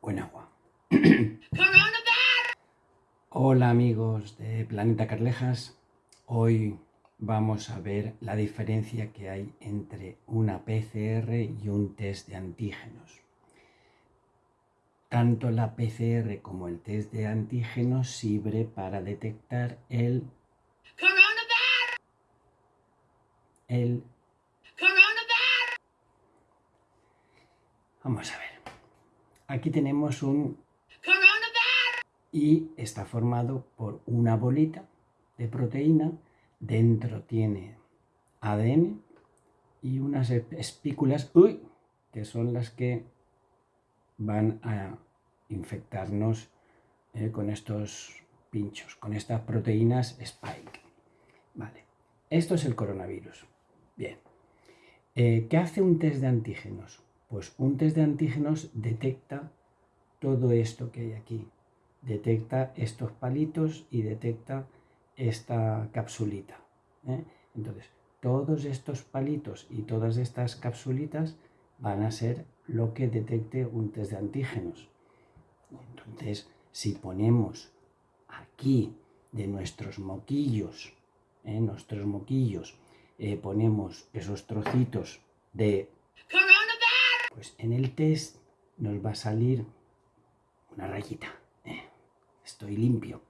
Buen agua. Hola amigos de Planeta Carlejas. Hoy vamos a ver la diferencia que hay entre una PCR y un test de antígenos. Tanto la PCR como el test de antígenos sirve para detectar el el Vamos a ver. Aquí tenemos un y está formado por una bolita de proteína. Dentro tiene ADN y unas espículas uy, que son las que van a infectarnos eh, con estos pinchos, con estas proteínas spike. Vale, esto es el coronavirus. Bien, eh, ¿qué hace un test de antígenos? Pues un test de antígenos detecta todo esto que hay aquí. Detecta estos palitos y detecta esta capsulita. ¿eh? Entonces, todos estos palitos y todas estas capsulitas van a ser lo que detecte un test de antígenos. Entonces, si ponemos aquí de nuestros moquillos, ¿eh? nuestros moquillos, eh, ponemos esos trocitos de pues en el test nos va a salir una rayita. Eh, estoy limpio.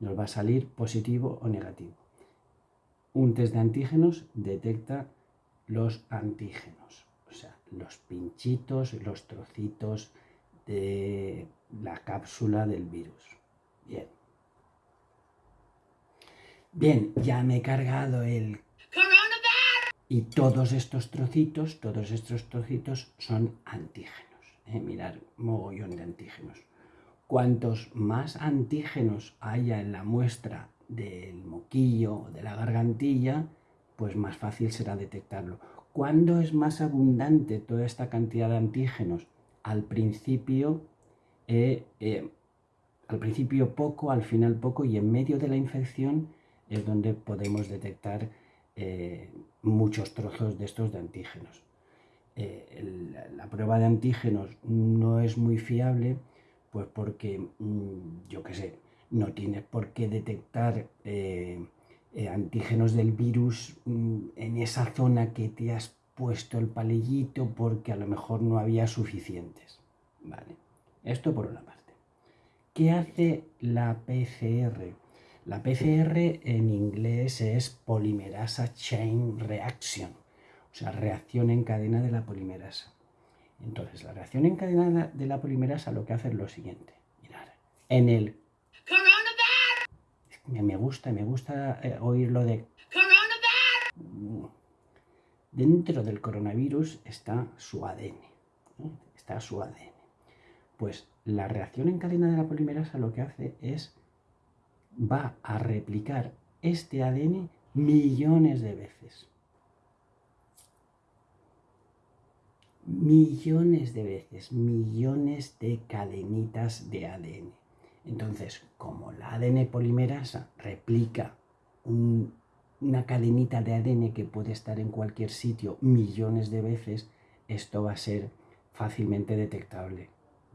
Nos va a salir positivo o negativo. Un test de antígenos detecta los antígenos, o sea, los pinchitos, los trocitos de la cápsula del virus. Bien. Bien, ya me he cargado el y todos estos trocitos, todos estos trocitos son antígenos. ¿eh? Mirar, mogollón de antígenos. Cuantos más antígenos haya en la muestra del moquillo o de la gargantilla, pues más fácil será detectarlo. ¿Cuándo es más abundante toda esta cantidad de antígenos? Al principio, eh, eh, al principio poco, al final poco y en medio de la infección es donde podemos detectar eh, muchos trozos de estos de antígenos. Eh, la prueba de antígenos no es muy fiable, pues porque, mm, yo qué sé, no tienes por qué detectar eh, antígenos del virus mm, en esa zona que te has puesto el palillito porque a lo mejor no había suficientes. Vale, esto por una parte. ¿Qué hace la PCR? La PCR en inglés es polimerasa chain reaction, o sea, reacción en cadena de la polimerasa. Entonces, la reacción en cadena de la polimerasa lo que hace es lo siguiente. Mirar, en el... Me gusta, me gusta eh, oír lo de... Dentro del coronavirus está su ADN. Está su ADN. Pues la reacción en cadena de la polimerasa lo que hace es va a replicar este ADN millones de veces. Millones de veces, millones de cadenitas de ADN. Entonces, como la ADN polimerasa replica una cadenita de ADN que puede estar en cualquier sitio millones de veces, esto va a ser fácilmente detectable.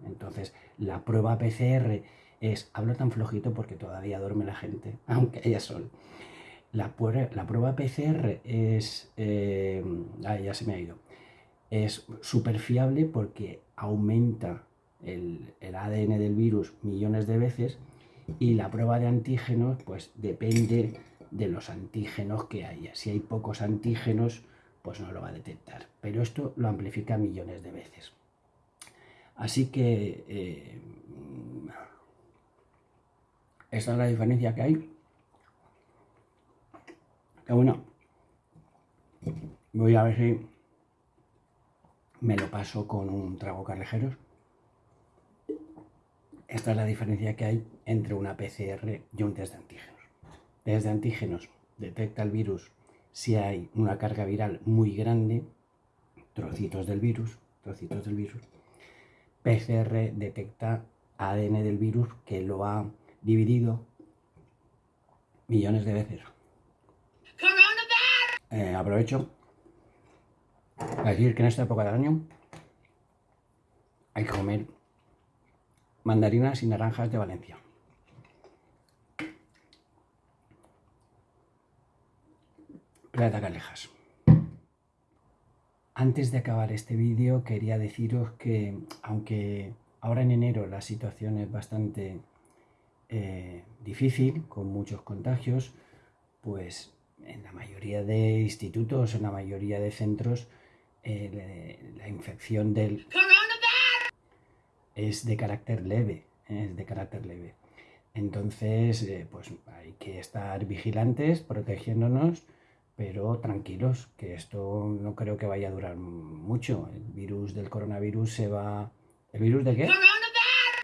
Entonces, la prueba PCR es, hablo tan flojito porque todavía duerme la gente, aunque haya sol. La, prueba PCR es, eh, ya se me ha ido, es súper fiable porque aumenta el, el, ADN del virus millones de veces y la prueba de antígenos pues depende de los antígenos que haya. Si hay pocos antígenos, pues no lo va a detectar. Pero esto lo amplifica millones de veces. Así que eh, esa es la diferencia que hay. Que bueno, voy a ver si me lo paso con un trago carrejeros. Esta es la diferencia que hay entre una PCR y un test de antígenos. Test de antígenos detecta el virus si hay una carga viral muy grande, trocitos del virus, trocitos del virus. PCR detecta ADN del virus que lo ha dividido millones de veces. Eh, aprovecho para decir que en esta época del año hay que comer mandarinas y naranjas de Valencia. Plata Calejas. Antes de acabar este vídeo quería deciros que aunque ahora en enero la situación es bastante eh, difícil, con muchos contagios, pues en la mayoría de institutos, en la mayoría de centros, eh, la infección del es de carácter leve, es de carácter leve. Entonces, eh, pues hay que estar vigilantes, protegiéndonos, pero tranquilos, que esto no creo que vaya a durar mucho. El virus del coronavirus se va... ¿El virus de qué?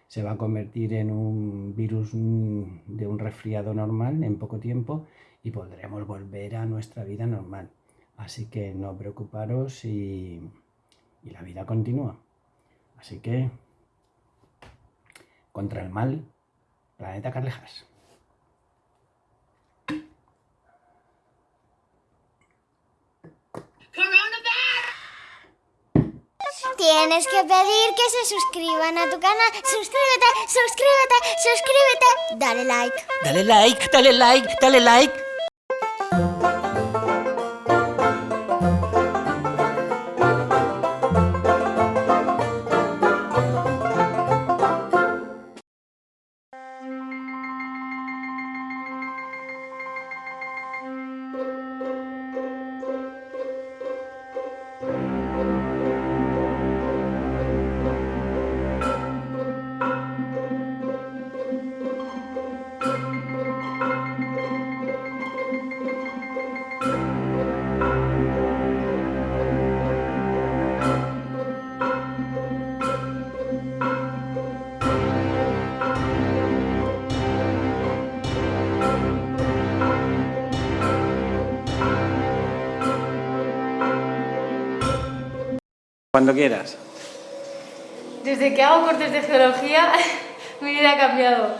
Se va a convertir en un virus de un resfriado normal en poco tiempo y podremos volver a nuestra vida normal. Así que no preocuparos y, y la vida continúa. Así que, contra el mal, Planeta Carlejas. Tienes que pedir que se suscriban a tu canal. Suscríbete, suscríbete, suscríbete. Dale like. Dale like, dale like, dale like. Cuando quieras. Desde que hago cortes de geología, mi vida ha cambiado.